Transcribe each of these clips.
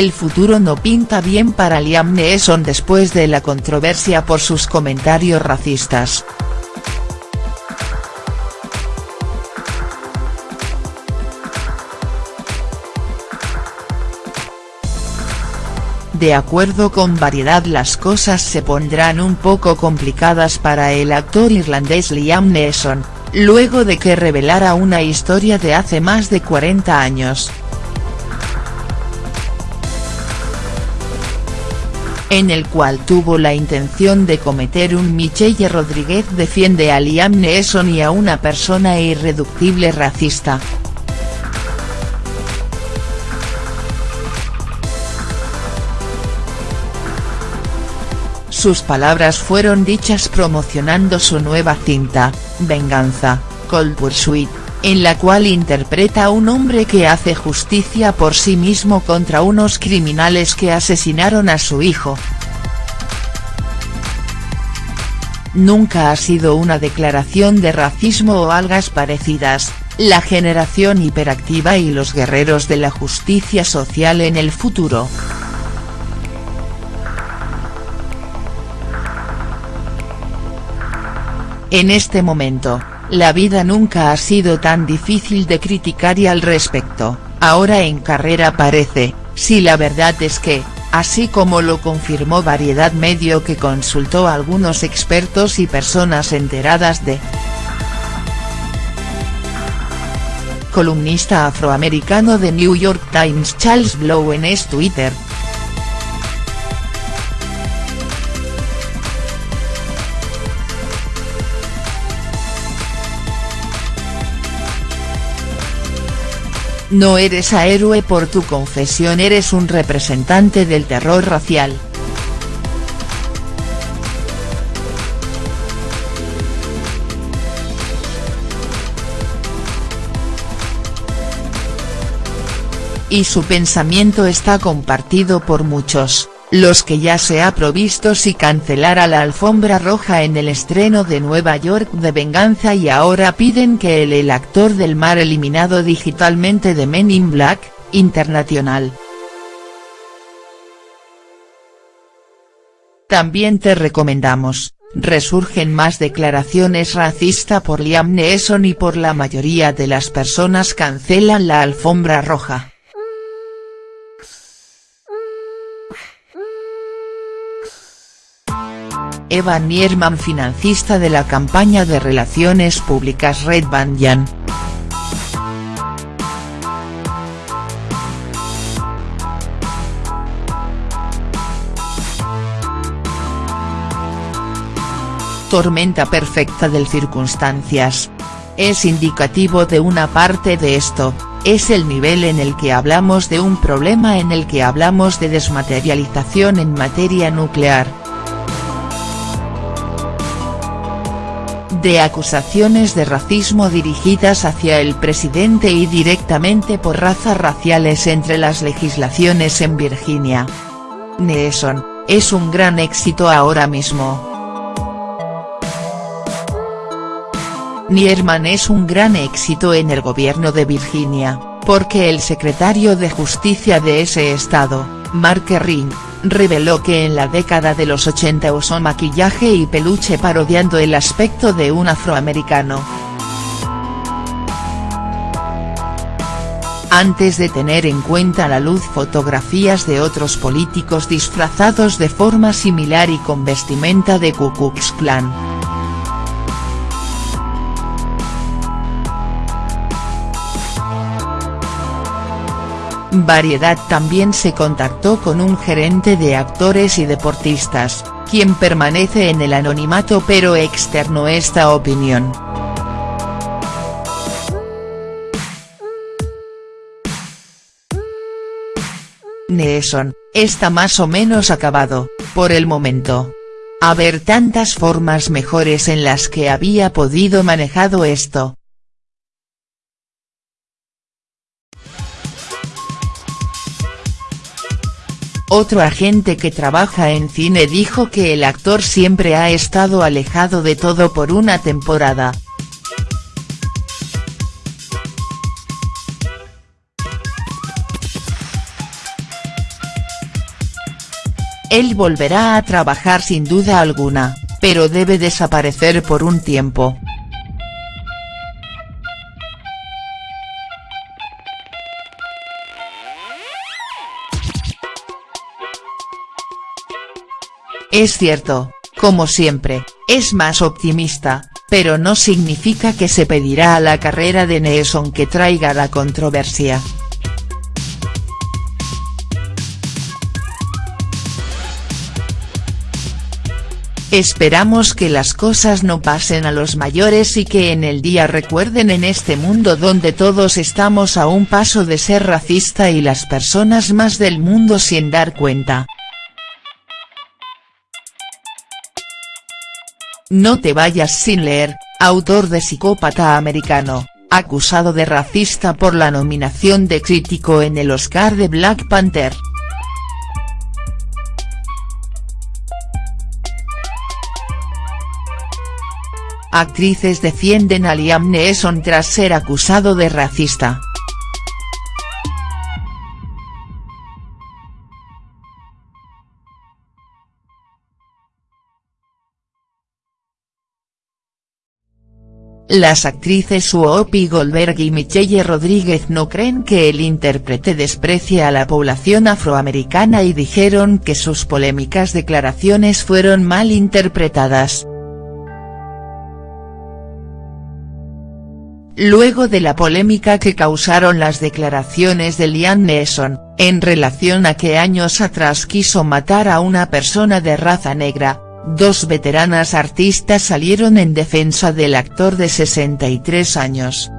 el futuro no pinta bien para Liam Neeson después de la controversia por sus comentarios racistas. De acuerdo con Variedad las cosas se pondrán un poco complicadas para el actor irlandés Liam Neeson, luego de que revelara una historia de hace más de 40 años. En el cual tuvo la intención de cometer un Michelle Rodríguez defiende a Liam Neeson y a una persona irreductible racista. Sus palabras fueron dichas promocionando su nueva cinta, Venganza, Cold Pursuit, en la cual interpreta a un hombre que hace justicia por sí mismo contra unos criminales que asesinaron a su hijo. Nunca ha sido una declaración de racismo o algas parecidas, la generación hiperactiva y los guerreros de la justicia social en el futuro. En este momento, la vida nunca ha sido tan difícil de criticar y al respecto, ahora en carrera parece, si la verdad es que, así como lo confirmó Variedad Medio que consultó a algunos expertos y personas enteradas de columnista afroamericano de New York Times Charles Blow en es Twitter, No eres a héroe por tu confesión eres un representante del terror racial. Y su pensamiento está compartido por muchos los que ya se ha provisto si cancelara la alfombra roja en el estreno de Nueva York de Venganza y ahora piden que el, el actor del mar eliminado digitalmente de Men in Black, Internacional. También te recomendamos, resurgen más declaraciones racista por Liam Neeson y por la mayoría de las personas cancelan la alfombra roja. Eva Nierman financista de la campaña de relaciones públicas Red Banyan. Tormenta perfecta del circunstancias. Es indicativo de una parte de esto, es el nivel en el que hablamos de un problema en el que hablamos de desmaterialización en materia nuclear, de acusaciones de racismo dirigidas hacia el presidente y directamente por razas raciales entre las legislaciones en Virginia. Neeson, es un gran éxito ahora mismo. Nierman es un gran éxito en el gobierno de Virginia, porque el secretario de Justicia de ese estado, Mark Ring, reveló que en la década de los 80 usó maquillaje y peluche parodiando el aspecto de un afroamericano. Antes de tener en cuenta la luz fotografías de otros políticos disfrazados de forma similar y con vestimenta de Ku Klux Klan. Variedad también se contactó con un gerente de actores y deportistas, quien permanece en el anonimato pero externó esta opinión. Neeson, está más o menos acabado, por el momento. Haber tantas formas mejores en las que había podido manejado esto, Otro agente que trabaja en cine dijo que el actor siempre ha estado alejado de todo por una temporada. él volverá a trabajar sin duda alguna, pero debe desaparecer por un tiempo. Es cierto, como siempre, es más optimista, pero no significa que se pedirá a la carrera de Neeson que traiga la controversia. Esperamos que las cosas no pasen a los mayores y que en el día recuerden en este mundo donde todos estamos a un paso de ser racista y las personas más del mundo sin dar cuenta. No te vayas sin leer, autor de Psicópata Americano, acusado de racista por la nominación de crítico en el Oscar de Black Panther. Actrices defienden a Liam Neeson tras ser acusado de racista. Las actrices Whoopi Goldberg y Michelle Rodríguez no creen que el intérprete desprecie a la población afroamericana y dijeron que sus polémicas declaraciones fueron mal interpretadas. Luego de la polémica que causaron las declaraciones de Liam Neeson, en relación a que años atrás quiso matar a una persona de raza negra, Dos veteranas artistas salieron en defensa del actor de 63 años.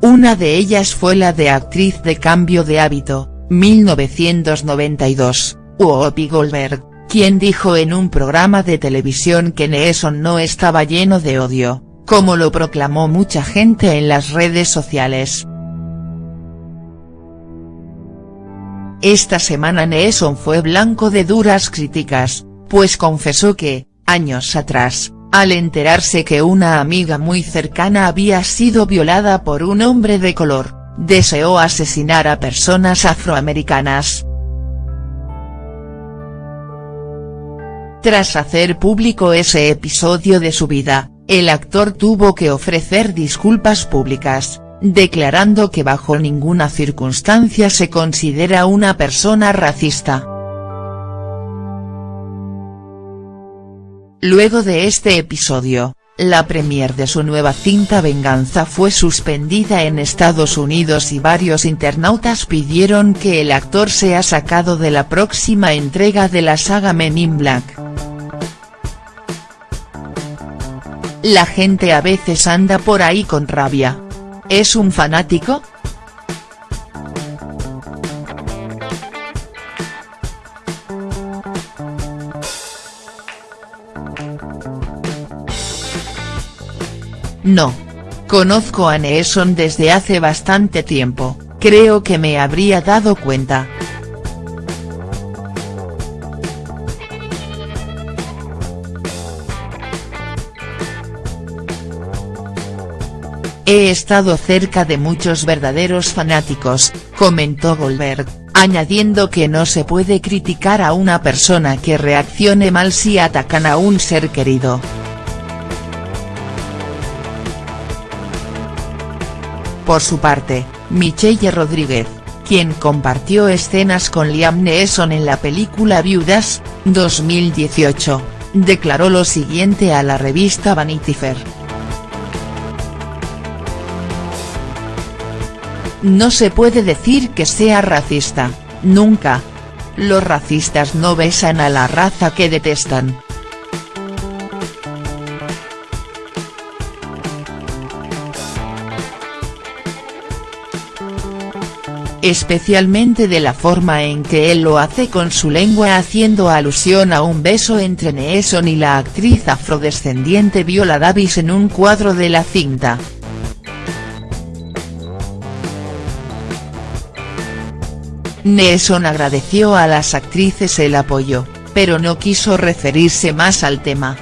Una de ellas fue la de actriz de Cambio de Hábito, 1992, Whoopi Goldberg, quien dijo en un programa de televisión que Neeson no estaba lleno de odio, como lo proclamó mucha gente en las redes sociales. Esta semana Neeson fue blanco de duras críticas, pues confesó que, años atrás, al enterarse que una amiga muy cercana había sido violada por un hombre de color, deseó asesinar a personas afroamericanas. Tras hacer público ese episodio de su vida, el actor tuvo que ofrecer disculpas públicas, declarando que bajo ninguna circunstancia se considera una persona racista. Luego de este episodio, la premier de su nueva cinta Venganza fue suspendida en Estados Unidos y varios internautas pidieron que el actor sea sacado de la próxima entrega de la saga Men in Black. La gente a veces anda por ahí con rabia, ¿Es un fanático?. No. Conozco a Neeson desde hace bastante tiempo, creo que me habría dado cuenta. He estado cerca de muchos verdaderos fanáticos, comentó Goldberg, añadiendo que no se puede criticar a una persona que reaccione mal si atacan a un ser querido. Por su parte, Michelle Rodríguez, quien compartió escenas con Liam Neeson en la película Viudas, 2018, declaró lo siguiente a la revista Vanity Fair. No se puede decir que sea racista, nunca. Los racistas no besan a la raza que detestan. especialmente de la forma en que él lo hace con su lengua haciendo alusión a un beso entre Neeson y la actriz afrodescendiente Viola Davis en un cuadro de la cinta. Neeson agradeció a las actrices el apoyo, pero no quiso referirse más al tema.